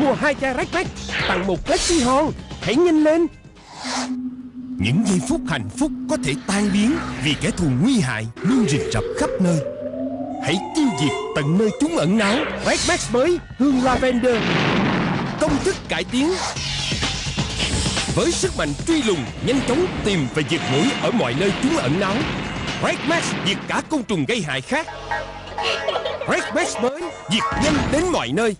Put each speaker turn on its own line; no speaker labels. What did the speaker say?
Mua hai chai Red Max Tặng một Flexi Hon. Hãy nhanh lên.
Những giây phút hạnh phúc có thể tan biến Vì kẻ thù nguy hại luôn rình rập khắp nơi. Hãy tiêu diệt tận nơi chúng ẩn náu.
Red Max mới Hương Lavender.
Công thức cải tiến. Với sức mạnh truy lùng Nhanh chóng tìm và diệt mũi Ở mọi nơi chúng ẩn náu. Red Max diệt cả côn trùng gây hại khác. Red Max mới diệt nhanh đến mọi nơi.